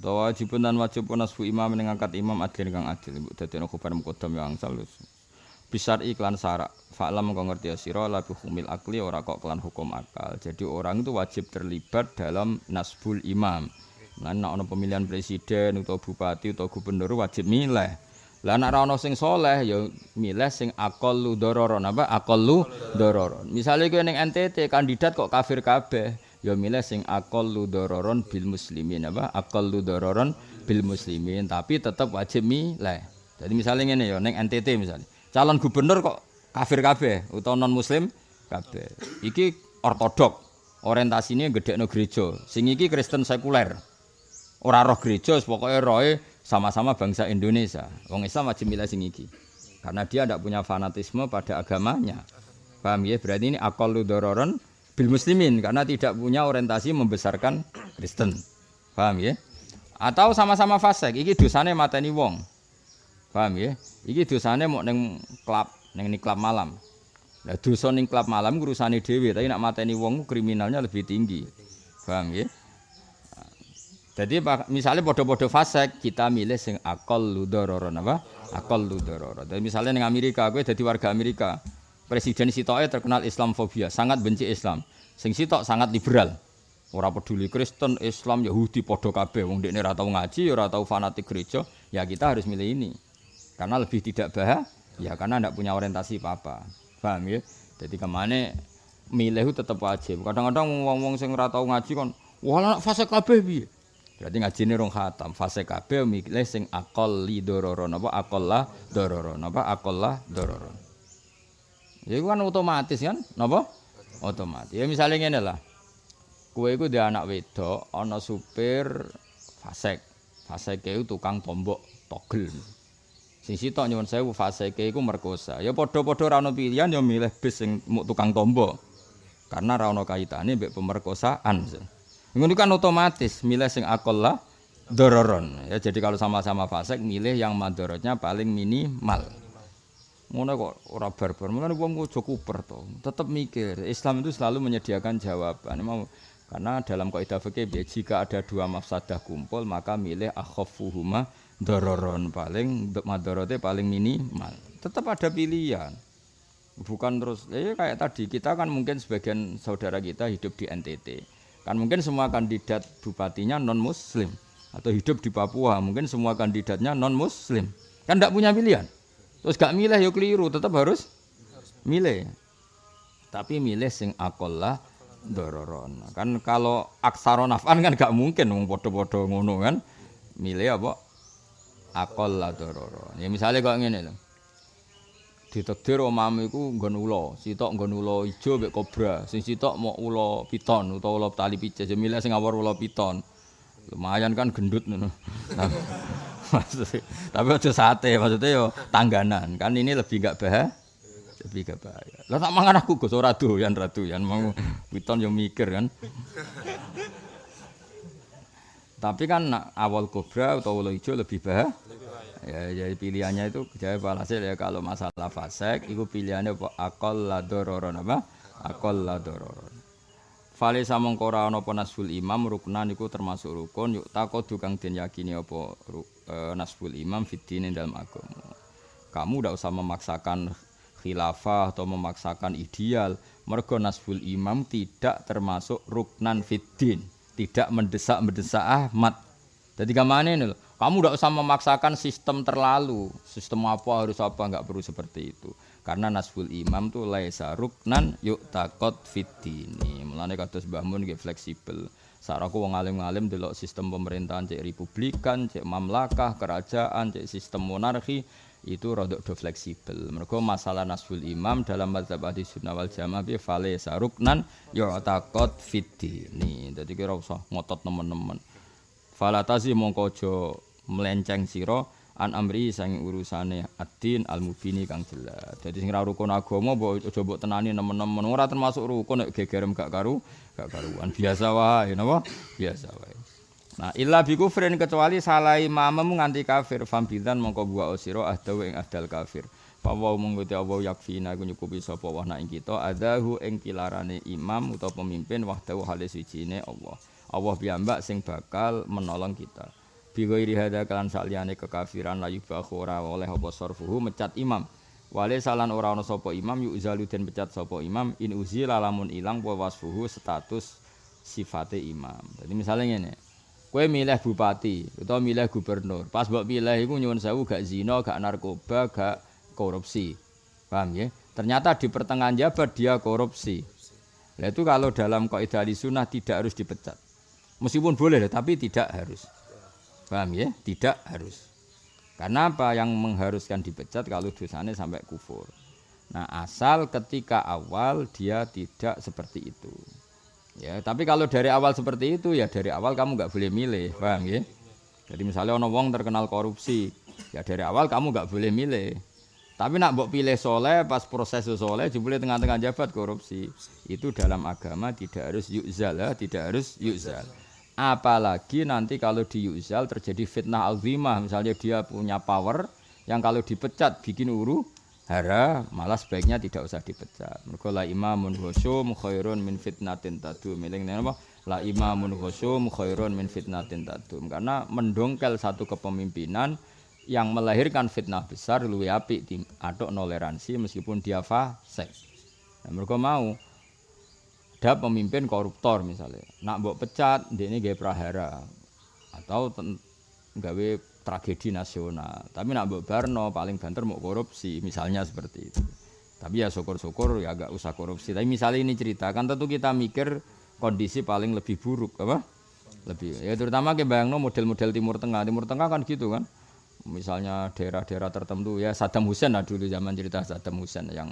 Dawa wajibun dan wajib nasbu imam ning ngangkat imam adil kang adil. Ibu dadi ana khubar muqaddam yang angsal. Bisar iklan sarak. Fa'lam kau ngerti ya sira la humil akli ora kok kelan hukum akal. Jadi orang itu wajib terlibat dalam nasbul imam. Lah nek ana pemilihan presiden atau bupati atau gubernur wajib milih. Lah ora ana sing saleh ya milih sing aqallu dararon apa aqallu dararon. Misale kowe ning NTT kandidat kok kafir kabeh. Ya milih sing akal ludororon bil muslimin apa? Akal ludororon bil muslimin tapi tetap wajib milih. Jadi misalnya ini ya neng NTT misalnya calon gubernur kok kafir kabeh utawa non muslim kabeh. Iki ortodok orientasinya gede no gereja. Sing iki Kristen sekuler. Ora roh gereja pokoknya roe sama-sama bangsa Indonesia. Wong Islam wajib milih sing iki. Karena dia tidak punya fanatisme pada agamanya. Paham ya? Berarti ini akal ludororon bil muslimin karena tidak punya orientasi membesarkan Kristen. Paham ya? Atau sama-sama fasik, iki dosane mateni wong. Paham ya? Iki dosane mau neng klub, neng klub malam. Lah dosa ning klub malam urusane dhewe, tapi nak mateni wong kriminalnya lebih tinggi. Paham ya? Jadi misalnya podo-podo fasik, kita milih sing akal ludororon apa? Akal ludororon. Dan misalnya neng Amerika, gue jadi warga Amerika. Presiden Sitoe terkenal Islamfobia, sangat benci Islam. Sing Sitok sangat liberal. Ora peduli Kristen, Islam, Yahudi padha kabeh. Wong dekne ora tau ngaji, ora tau fanatik gereja, ya kita harus milih ini. Karena lebih tidak bahaya, ya karena tidak punya orientasi apa-apa. Paham ya? Jadi kemana milih itu tetap wajib. Kadang-kadang wong-wong sing ora tau ngaji kon, wah anak fase kabeh piye? Berarti ngaji ini rong khatam. Fase kabeh milih sing akol li dororon. Apa akol lah dororon. Apa akol lah dororon. Ya itu kan otomatis kan, napa? Otomatis. Ya misalnya ngene lah. Kue itu dia anak wedok, ana supir fasek. Fasek itu tukang tombok togel. Sing sitok nyuwun sewu fasek iku merkosa. Ya padha-padha ora ono pilihan ya milih bis sing tukang tombok. Karena ora ono kaitane mbek pemerkosaan. Ngono kan otomatis milih sing akal lah dororon. Ya jadi kalau sama-sama fasek milih yang madorotnya paling minimal. Ngono kok ora barbar. Mulane wong aja kuper. Tetep mikir. Islam itu selalu menyediakan jawaban. Mau karena dalam kaidah fikih jika ada dua mafsadah kumpul maka milih akhafuhuma dororon paling madorote paling minimal. Tetap ada pilihan. Bukan terus eh kayak tadi kita kan mungkin sebagian saudara kita hidup di NTT. Kan mungkin semua kandidat bupatinya non muslim atau hidup di Papua mungkin semua kandidatnya non muslim. Kan tidak punya pilihan. Terus gak milih ya keliru, tetap harus milih. Tapi milih sing akolah dororon. Kan kalau aksaron afan kan gak mungkin wong padha-padha ngono kan. Milih apa? Akolah dororon. Ya misalnya kok ngene lho. Ditedir omamu iku nggon ula, sitok nggon ula ijo mek kobra, sing sitok mau ula piton utawa ula tali pices, ya milih sing awor ula piton. Lumayan kan gendut ngono. Tapi aja sate, maksudnya yo tangganan. Kan ini lebih enggak bahaya. Lebih enggak bahaya. Lah tak mangan aku Gus ora doyan ratu yan mau piton yo mikir kan. Tapi kan awal kobra atau ulo hijau lebih bahaya. Ya, jadi pilihannya itu jadi walhasil ya kalau masalah fasek itu pilihannya apa akal la dororon apa akal la dororon Fale samong ana apa nasful imam ruknan iku termasuk rukun yuk takodu kang den yakini apa e, nasbul imam fitin dalam agama. Kamu tidak usah memaksakan khilafah atau memaksakan ideal. Mergo nasbul imam tidak termasuk ruknan fitin, tidak mendesak-mendesak Ahmad. Jadi kemana ini? Kamu tidak usah memaksakan sistem terlalu, sistem apa harus apa nggak perlu seperti itu. Karena nasbul imam tuh laisa ruknan yuk takot fitini. Mulane kados Mbah Mun fleksibel. Saraku wong alim-alim delok sistem pemerintahan cek republikan, cek mamlakah, kerajaan, cek sistem monarki itu rodok do fleksibel. Mereka masalah nasbul imam dalam mazhab ahli sunnah wal jamaah bi fale saruknan ya takot fiti. Nih, jadi kira usah ngotot teman-teman. Falatazi mongko aja melenceng sira an amri sang urusane ad-din al-mubini kang jelas. Dadi sing ra rukun agama mbok aja mbok tenani nemen-nemen ora termasuk rukun nek gegerem gak karu gak karuan. Biasa wae napa? Biasa wae. Nah, illa bi kufrin kecuali salah imammu nganti kafir fam bidan mongko buah osiro ahdawu ing ahdal kafir. Pawa mengkuti Allah yakfina ku nyukupi sapa wah ing kita adahu ing pilarane imam utawa pemimpin wahdahu halis wijine Allah. Allah piyambak sing bakal menolong kita. Bi ghairi hadza kalan saliyane kekafiran la yubahu ora oleh apa sarfuhu mecat imam wale salan ora ana sapa imam yu den pecat sapa imam in uzila lamun ilang apa wasfuhu status sifate imam jadi misalnya ngene Kue milih bupati atau milih gubernur. Pas mbok milih iku nyuwun sewu gak zina, gak narkoba, gak korupsi. Paham ya? Ternyata di pertengahan jabat dia korupsi. Nah itu kalau dalam kaidah sunnah tidak harus dipecat. Meskipun boleh tapi tidak harus. Paham ya? Tidak harus. Karena apa yang mengharuskan dipecat kalau dosanya sampai kufur. Nah, asal ketika awal dia tidak seperti itu. Ya, tapi kalau dari awal seperti itu ya dari awal kamu nggak boleh milih, paham ya? Jadi misalnya ono wong terkenal korupsi, ya dari awal kamu nggak boleh milih. Tapi nak mbok pilih soleh pas proses soleh jebule tengah-tengah jabat korupsi. Itu dalam agama tidak harus yuzal tidak harus yuzal. Apalagi nanti kalau di Yuzal terjadi fitnah azimah, misalnya dia punya power yang kalau dipecat bikin uru hara, malah sebaiknya tidak usah dipecat. Mergo la imamun husum khairun min fitnatin tadum. Miling apa? La imamun husum khairun min fitnatin tadum. Karena mendongkel satu kepemimpinan yang melahirkan fitnah besar luwih apik di aduk toleransi meskipun dia fasik. Nah, mereka mau ada pemimpin koruptor misalnya. Nak mbok pecat ini gaya prahara. Atau gawe tragedi nasional. Tapi nak mbok barno paling banter mau korupsi misalnya seperti itu. Tapi ya syukur-syukur ya agak usah korupsi. Tapi misalnya ini cerita kan tentu kita mikir kondisi paling lebih buruk apa? Lebih ya terutama ke bayangno model-model timur tengah. Timur tengah kan gitu kan. Misalnya daerah-daerah tertentu ya Saddam Hussein lah dulu zaman cerita Saddam Hussein yang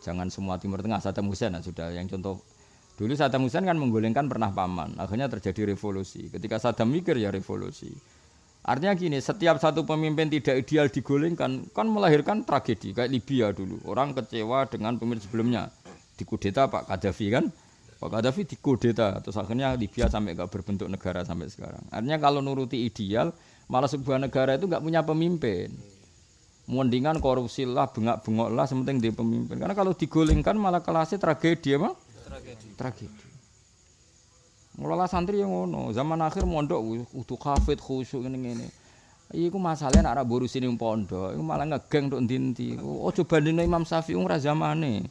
jangan semua timur tengah Saddam Hussein lah sudah. Yang contoh Dulu Saddam Hussein kan menggulingkan pernah paman, akhirnya terjadi revolusi. Ketika Saddam mikir ya revolusi. Artinya gini, setiap satu pemimpin tidak ideal digulingkan, kan melahirkan tragedi. Kayak Libya dulu, orang kecewa dengan pemimpin sebelumnya. Dikudeta Pak Gaddafi kan, Pak Gaddafi dikudeta, terus akhirnya Libya sampai gak berbentuk negara sampai sekarang. Artinya kalau nuruti ideal, malah sebuah negara itu gak punya pemimpin. Mendingan korupsi lah, bengak-bengok lah, sementing di pemimpin. Karena kalau digulingkan malah kelasnya tragedi, tragedi. Tragedi. Mulai santri yang ngono, zaman akhir mondok utuh kafet khusyuk ini ini. Iku masalahnya nak buru sini pondok, iku malah ngegeng untuk dinti. Oh coba dino Imam Syafi'i umrah zamane,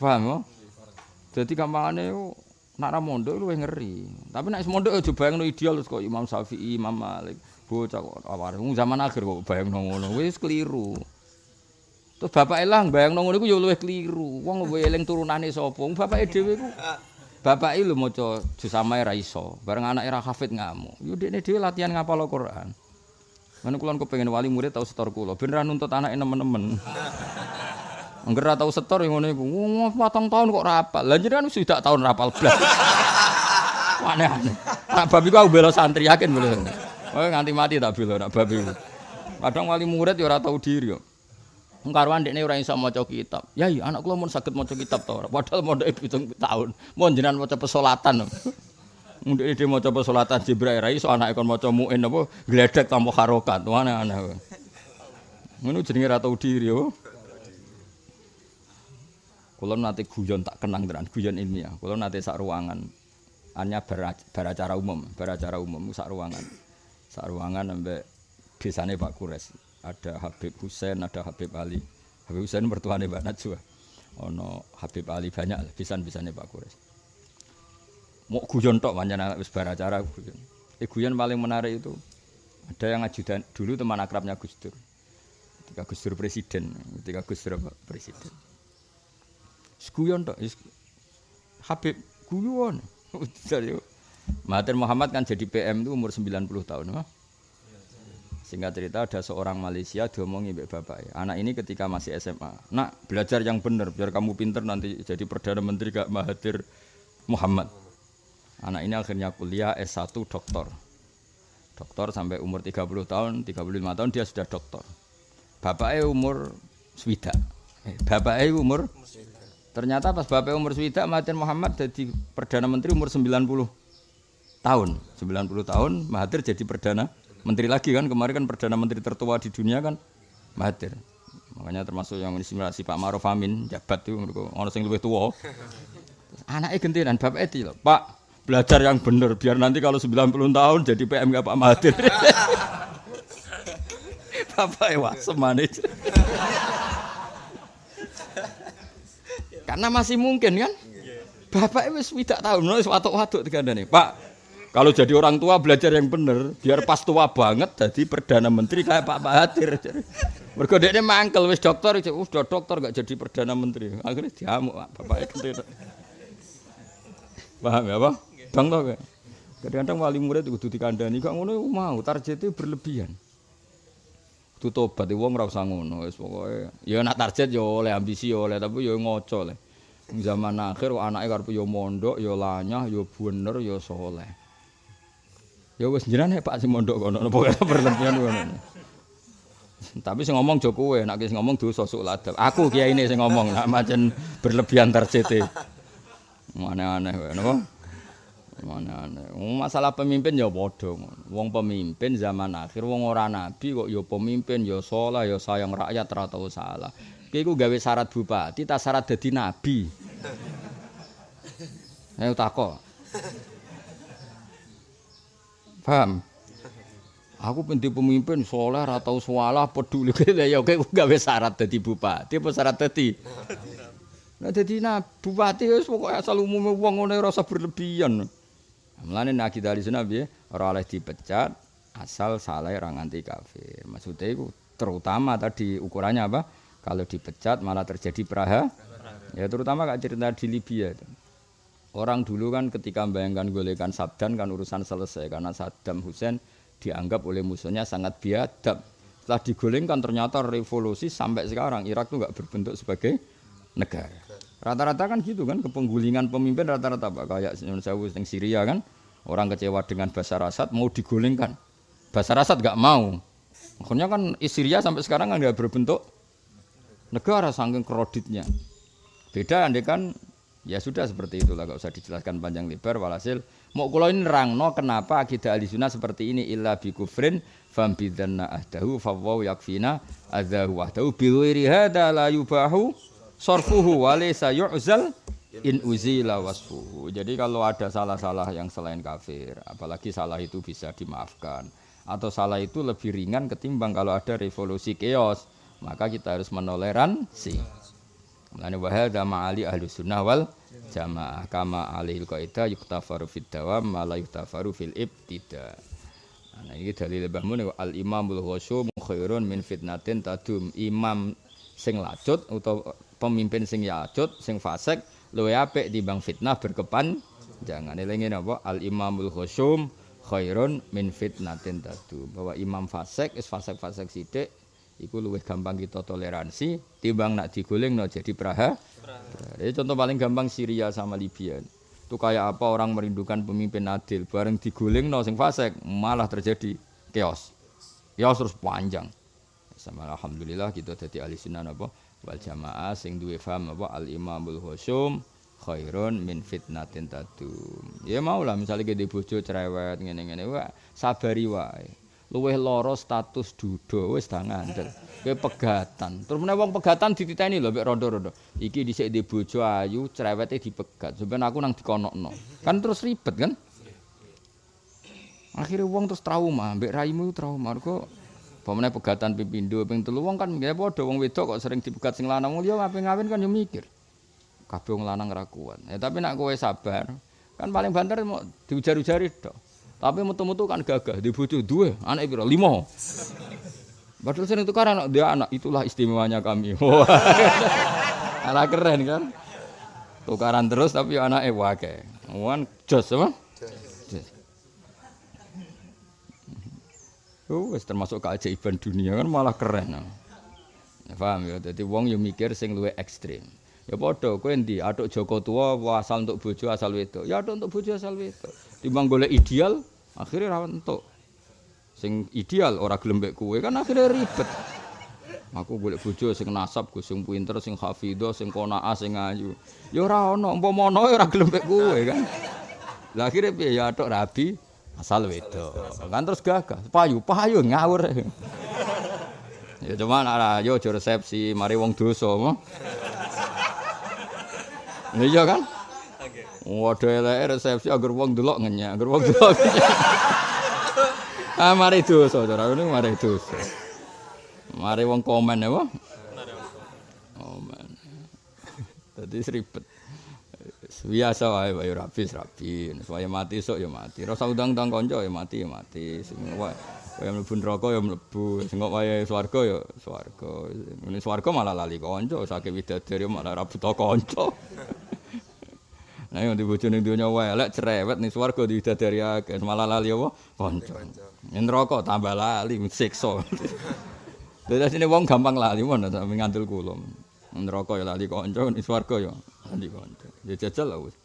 paham ya? Jadi kampanye itu nak mondok lu ngeri. Tapi nak mondok coba bayang ideal kok Imam Syafi'i, Imam Malik, bocah kok awar. Zaman akhir kok bayang ngono, wis keliru. Terus bapak elang bayang nongol itu ya luwih keliru. Wong eling turunane sapa? Bapak dhewe iku Bapak lho maca juz samae ra iso. Bareng anake ra hafid ngamuk. Yo dekne dhewe latihan ngapal Al-Qur'an. Mana kulon kepengin wali murid tau setor kula, ben ra nuntut anake nemen-nemen. Angger ra tau setor ngono iku. Wong patang tahun kok rapal. Lah jenengan wis dak tahun rapal blas. Aneh-aneh. Nak babi ku aku bela santri yakin boleh. Oh nganti mati tak bela nak babi. Kadang wali murid ya ora tau diri kok. Karuan dekne ora iso maca kitab. Ya iya anak kula mun saged maca kitab to. Padahal mondoke 7 tahun. Mun jenengan maca pesolatan. Ndek dhewe maca pesolatan Jibril ra iso anake kon maca muin apa gledek tanpa harokat. Aneh-aneh. Ngono jenenge ra tau diri yo. Kula nate guyon tak kenang tenan, guyon ilmiah. Kula nate sak ruangan. Hanya beracara umum, beracara umum sak ruangan. Sak ruangan ambek desane Pak Kures. Ada Habib Husain, ada Habib Ali. Habib Husain mertuane Mbak Najwa. Ono Habib Ali banyak pisan-pisane Pak Kures. Mau guyon tok pancen wis bar acara guyon. Eh guyon paling menarik itu ada yang ajudan dulu teman akrabnya Gus Dur. Ketika Gus Dur presiden, ketika Gus Dur presiden. Guyon tok Habib guyon. Mahathir Muhammad kan jadi PM itu umur 90 tahun. Huh? Singkat cerita ada seorang Malaysia diomongi mbak bapak ya. Anak ini ketika masih SMA. Nak belajar yang benar biar kamu pinter nanti jadi perdana menteri gak Mahathir Muhammad. Anak ini akhirnya kuliah S1 doktor. Doktor sampai umur 30 tahun, 35 tahun dia sudah doktor. Bapaknya umur swida. Eh, bapaknya umur Ternyata pas bapaknya umur swida Mahathir Muhammad jadi perdana menteri umur 90 tahun. 90 tahun Mahathir jadi perdana menteri lagi kan kemarin kan perdana menteri tertua di dunia kan Mahathir makanya termasuk yang simulasi Pak Maruf Amin jabat tuh orang yang lebih tua anaknya gentian bapak itu Pak belajar yang benar biar nanti kalau 90 tahun jadi PM gak Pak Mahathir Bapak wasem manis. Karena masih mungkin kan? Bapak wis tidak tahu nulis watuk-watuk nih. Pak, kalau jadi orang tua belajar yang benar, biar pas tua banget jadi perdana menteri kayak Pak Mahathir. Mergo dekne mangkel wis dokter, wis dokter gak jadi perdana menteri. Akhirnya diamuk Bapak itu. Paham ya, Pak? Bang to Kadang-kadang wali murid kudu dikandani, gak ngono mau targetnya berlebihan. Itu tobat wong ora usah ngono wis pokoke. Ya nak target ya oleh ambisi ya oleh tapi ya ngoco le. Zaman akhir anake karep ya mondok ya lanyah ya bener ya soleh. Ya wis jenenge Pak sing mondok kono pokoke berlebihan ngono. Tapi sing ngomong Jokowi, nek sing ngomong dosa sok ladap. Aku kiai ini sing ngomong, nak macen berlebihan target. Aneh-aneh wae napa? Mana masalah pemimpin ya padha Wong pemimpin zaman akhir wong ora nabi kok ya pemimpin ya saleh ya sayang rakyat ora tau salah. Ki iku gawe syarat bupati ta syarat dadi nabi. Ayo takok. Paham? Aku penting pemimpin soleh ora tau salah peduli ya oke gawe syarat dadi bupati apa syarat dadi Nah dadi nabi bupati wis pokoke asal umume wong ngene rasa berlebihan. Mulane nek kita ahli sunnah piye? Ora oleh dipecat asal salah ora nganti kafir. Maksudnya itu terutama tadi ukurannya apa? Kalau dipecat malah terjadi peraha. Ya terutama kak cerita di Libya itu. Orang dulu kan ketika membayangkan golekan Saddam kan urusan selesai karena Saddam Hussein dianggap oleh musuhnya sangat biadab. Setelah digolengkan ternyata revolusi sampai sekarang Irak tuh nggak berbentuk sebagai negara. Rata-rata kan gitu kan, kepenggulingan pemimpin rata-rata Pak kayak Sewu yang Syria kan, orang kecewa dengan Basar Asad mau digulingkan. Basar Asad gak mau. Makanya kan Syria sampai sekarang nggak berbentuk negara saking kreditnya. Beda andai kan ya sudah seperti itulah gak usah dijelaskan panjang lebar walhasil mau kulo ini no kenapa akidah ahli sunnah seperti ini illa bi kufrin fam bidanna ahdahu fawwaw yakfina adahu wahdahu bi ghairi hadza la yubahu sorfuhu walaysa yu'zal in uzila wasfuhu. Jadi kalau ada salah-salah yang selain kafir, apalagi salah itu bisa dimaafkan atau salah itu lebih ringan ketimbang kalau ada revolusi chaos, maka kita harus menoleransi. Mulane wa hadza ma'ali ahli sunnah wal jamaah kama alil qaida yuktafaru fid dawam ma la yuktafaru fil ibtida. Nah ini dalil Mbah Mun al imamul khusyum khairun min fitnatin tadum. Imam sing lacut utawa pemimpin sing yacut, sing fasik luwe apik timbang fitnah berkepan jangan elingi napa al imamul khusyum khairun min fitnatin tadu bahwa imam fasik is fasik-fasik sithik iku luwih gampang kita toleransi timbang nak diguling no jadi praha. Jadi contoh paling gampang Syria sama Libya. Itu kayak apa orang merindukan pemimpin adil bareng diguling no sing fasik malah terjadi chaos. Chaos terus panjang. Sama alhamdulillah kita jadi ahli sunnah apa wal jamaah sing duwe faham apa al imamul husum khairun min fitnatin tadum ya mau lah misalnya kita bojo cerewet ngene-ngene wae sabari wae luweh loro status dudo wis tak ngandel. Kowe pegatan. Terus meneh wong pegatan dititeni lho mek rondo-rondo. Iki dhisik di bojo ayu cerewete dipegat. Sampeyan aku nang dikonokno. Kan terus ribet kan? Akhirnya wong terus trauma mbek raimu trauma. Kok Pemene pegatan pipindo ping telu wong kan nggih padha wong wedok kok sering dipegat sing lanang. Liya ape ngawin kan yo mikir. Kabeh wong lanang ra kuat. Ya tapi nek kowe sabar, kan paling banter mau diujar-ujari tok. Tapi metu-metu kan gagah, di bojo duwe, anak piro? 5. Padahal sering tukar anak dia anak, itulah istimewanya kami. anak keren kan? Tukaran terus tapi anaknya wakai. Wan jos apa? Oh, wis termasuk keajaiban dunia kan malah keren. Ya, paham ya? Jadi wong yo mikir sing luwih ekstrim. Ya padha kowe endi atuk Joko tua asal untuk bojo asal wedok. Ya atuk untuk bojo asal wedok. Timbang golek ideal akhirnya ra entuk. Sing ideal ora gelem mbek kowe kan akhirnya ribet. Aku golek bojo sing nasab, sing pinter, sing hafidho, sing qanaah, sing ayu. Ya ora ono, umpama ono ya ora gelem mbek kowe kan. Lah akhirnya ya atuk rabi asal wedok kan terus gagah payu payu ngawur ya cuma ada yo resepsi mari wong dosa mo iya kan Waduh elek resepsi agar wong delok ngenyak, agar wong delok. ah mari dosa, cara ini mari dosa. Mari wong komen ya, Pak. Komen. Dadi ribet. Biasa wae wae rabi rabi. Supaya mati sok ya mati. Rasa undang-undang kanca ya mati ya mati. Sing wae Kaya mlebu neraka ya mlebu, sing kok wae swarga ya swarga. Ini swarga malah lali kanca, saking widadari malah ra buta kanca. Nah, yang dibojo ning donya elek cerewet ning swarga diwidadari akeh, malah lali apa? Kanca. Ning neraka tambah lali siksa. Dadi sini wong gampang lali mon ta ngandel kula. Neraka ya lali kanca, ning swarga ya lali kanca. Ya jajal lah wis.